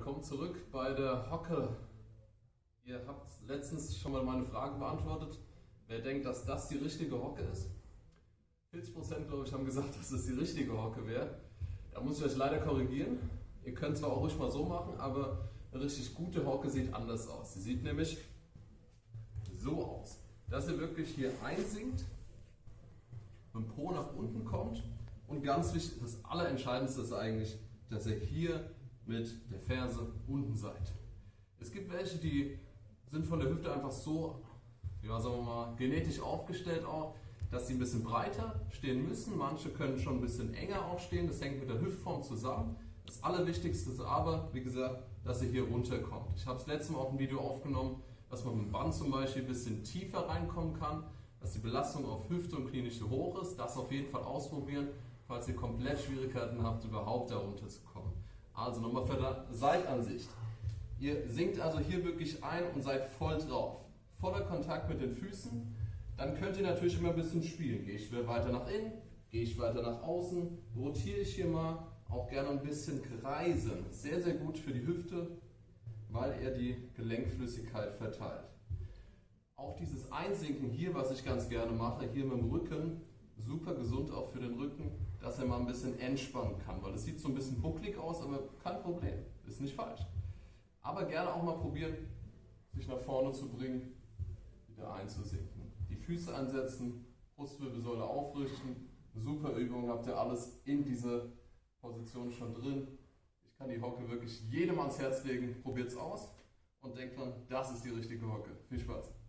willkommen zurück bei der Hocke. Ihr habt letztens schon mal meine Frage beantwortet. Wer denkt, dass das die richtige Hocke ist? 40% glaube ich haben gesagt, dass es die richtige Hocke wäre. Da muss ich euch leider korrigieren. Ihr könnt zwar auch ruhig mal so machen, aber eine richtig gute Hocke sieht anders aus. Sie sieht nämlich so aus, dass ihr wirklich hier einsinkt, mit dem Po nach unten kommt und ganz wichtig, das Allerentscheidendste ist eigentlich, dass ihr hier mit der Ferse unten seid. Es gibt welche, die sind von der Hüfte einfach so, ja, sagen wir mal, genetisch aufgestellt auch, dass sie ein bisschen breiter stehen müssen. Manche können schon ein bisschen enger auch stehen. Das hängt mit der Hüftform zusammen. Das Allerwichtigste ist aber, wie gesagt, dass ihr hier runterkommt. Ich habe das letzte Mal auch ein Video aufgenommen, dass man mit dem Band zum Beispiel ein bisschen tiefer reinkommen kann, dass die Belastung auf Hüfte und Knie nicht so hoch ist. Das auf jeden Fall ausprobieren, falls ihr komplett Schwierigkeiten habt, überhaupt da runterzukommen. Also nochmal für die Seitansicht. Ihr sinkt also hier wirklich ein und seid voll drauf. Voller Kontakt mit den Füßen. Dann könnt ihr natürlich immer ein bisschen spielen. Gehe ich weiter nach innen, gehe ich weiter nach außen, rotiere ich hier mal, auch gerne ein bisschen kreisen. Sehr, sehr gut für die Hüfte, weil er die Gelenkflüssigkeit verteilt. Auch dieses Einsinken hier, was ich ganz gerne mache, hier mit dem Rücken, super gesund auch für den Rücken, dass er mal ein bisschen entspannen kann, weil es sieht so ein bisschen bucklig aus, aber kein Problem, ist nicht falsch. Aber gerne auch mal probieren, sich nach vorne zu bringen, wieder einzusinken. Die Füße ansetzen, Brustwirbelsäule aufrichten, super Übung, habt ihr alles in dieser Position schon drin. Ich kann die Hocke wirklich jedem ans Herz legen, probiert es aus und denkt dran, das ist die richtige Hocke. Viel Spaß!